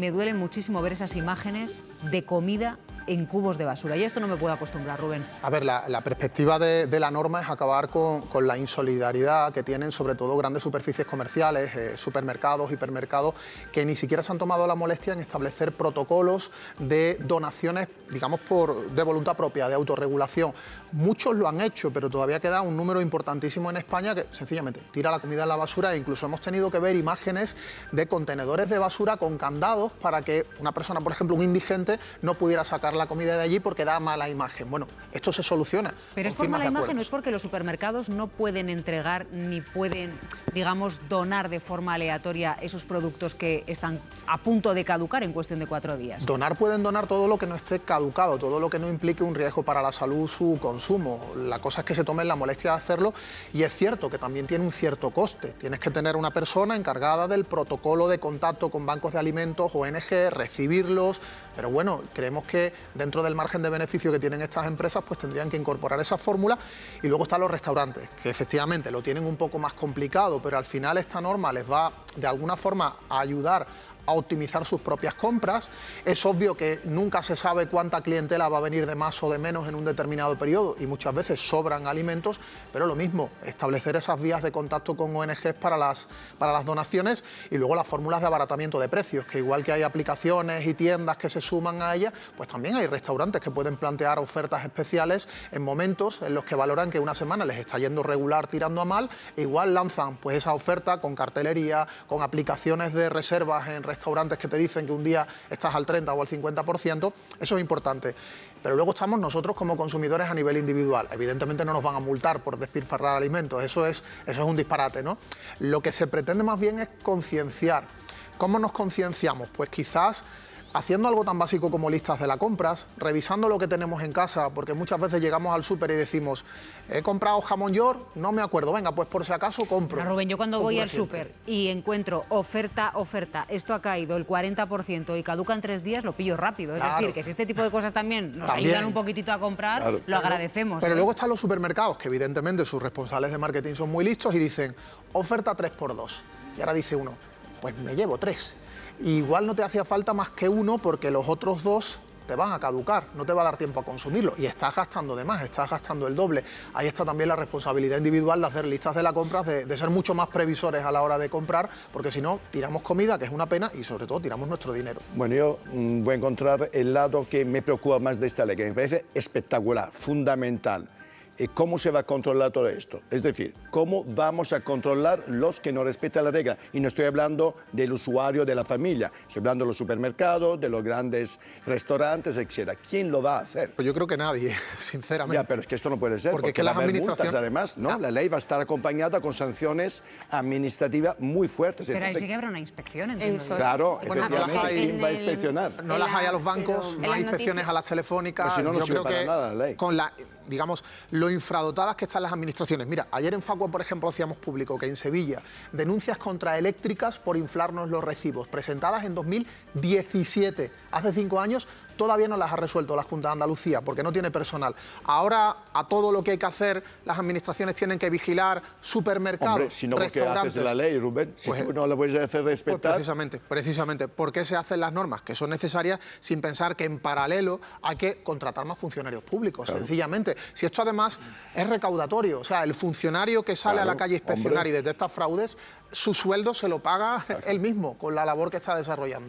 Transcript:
Me duele muchísimo ver esas imágenes de comida en cubos de basura. Y esto no me puedo acostumbrar, Rubén. A ver, la, perspectiva de, la norma es acabar con, con, la insolidaridad que tienen sobre todo grandes superficies comerciales, eh, supermercados, hipermercados, que ni siquiera se han tomado la molestia en establecer protocolos de donaciones, digamos, por, de voluntad propia, de autorregulación. Muchos lo han hecho, pero todavía queda un número importantísimo en España que sencillamente tira la comida en la basura e incluso hemos tenido que ver imágenes de contenedores de basura con candados para que una persona, por ejemplo, un indigente, no pudiera sacar la comida de allí porque da mala imagen. Bueno, esto se soluciona. Pero es por mala imagen, no es porque los supermercados no pueden entregar ni pueden, digamos, donar de forma aleatoria esos productos que están a punto de caducar en cuestión de cuatro días. Donar pueden donar todo lo que no esté caducado, todo lo que no implique un riesgo para la salud, su consumo. La cosa es que se tomen la molestia de hacerlo y es cierto que también tiene un cierto coste. Tienes que tener una persona encargada del protocolo de contacto con bancos de alimentos, ONG, recibirlos, pero bueno, creemos que dentro del margen de beneficio que tienen estas empresas, pues tendrían que incorporar esa fórmula. Y luego están los restaurantes, que efectivamente lo tienen un poco más complicado, pero al final esta norma les va de alguna forma a ayudar a optimizar sus propias compras. Es obvio que nunca se sabe cuánta clientela va a venir de más o de menos en un determinado periodo y muchas veces sobran alimentos, pero lo mismo, establecer esas vías de contacto con ONGs para las, para las donaciones y luego las fórmulas de abaratamiento de precios, que igual que hay aplicaciones y tiendas que se suman a ellas, pues también hay restaurantes que pueden plantear ofertas especiales en momentos en los que valoran que una semana les está yendo regular tirando a mal, e igual lanzan pues esa oferta con cartelería, con aplicaciones de reservas en restaurantes restaurantes que te dicen que un día estás al 30 o al 50%, eso es importante. Pero luego estamos nosotros como consumidores a nivel individual. Evidentemente no nos van a multar por despilfarrar alimentos, eso es, eso es un disparate, ¿no? Lo que se pretende más bien es concienciar. ¿Cómo nos concienciamos? Pues quizás haciendo algo tan básico como listas de las compras, revisando lo que tenemos en casa, porque muchas veces llegamos al súper y decimos, he comprado jamón york, no me acuerdo, venga, pues por si acaso compro. Pero Rubén, yo cuando voy al súper y encuentro oferta, oferta, esto ha caído el 40% y caduca en tres días, lo pillo rápido. Es claro. decir, que si este tipo de cosas también nos también. ayudan un poquitito a comprar, claro. lo agradecemos. Pero ¿eh? luego están los supermercados, que evidentemente sus responsables de marketing son muy listos y dicen, oferta 3x2. Y ahora dice uno, pues me llevo tres. Igual no te hacía falta más que uno porque los otros dos te van a caducar, no te va a dar tiempo a consumirlo y estás gastando de más, estás gastando el doble. Ahí está también la responsabilidad individual de hacer listas de la compra, de, ser mucho más previsores a la hora de comprar, porque si no, tiramos comida, que es una pena, y sobre todo tiramos nuestro dinero. Bueno, yo mmm, voy a encontrar el lado que me preocupa más de esta ley, que me parece espectacular, fundamental cómo se va a controlar todo esto. Es decir, cómo vamos a controlar los que no respetan la regla. Y no estoy hablando del usuario de la familia, estoy hablando de los supermercados, de los grandes restaurantes, etc. ¿Quién lo va a hacer? Pues yo creo que nadie, sinceramente. Ya, pero es que esto no puede ser, porque, porque que las administraciones... además, ¿no? Ah. La ley va a estar acompañada con sanciones administrativas muy fuertes. Pero Entonces, ahí sí que habrá una inspección, entiendo. Eso. Claro, bueno, efectivamente, ¿quién va a inspeccionar? No las hay a los bancos, no hay inspecciones a las telefónicas. Pero si no, no yo creo para que nada la ley. con la digamos, lo infradotadas que están las administraciones. Mira, ayer en Facua, por ejemplo, hacíamos público que en Sevilla denuncias contra eléctricas por inflarnos los recibos, presentadas en 2017, hace cinco años, todavía no las ha resuelto la Junta de Andalucía porque no tiene personal. Ahora a todo lo que hay que hacer las administraciones tienen que vigilar supermercados, Hombre, si no, restaurantes. ¿qué haces la ley, Rubén? Si pues, tú no la puedes hacer respetar... Pues precisamente, precisamente. ¿Por qué se hacen las normas que son necesarias sin pensar que en paralelo hay que contratar más funcionarios públicos? Claro. Sencillamente. Si esto además es recaudatorio, o sea, el funcionario que sale claro, a la calle a inspeccionar hombre. y detecta fraudes, su sueldo se lo paga claro. él mismo con la labor que está desarrollando.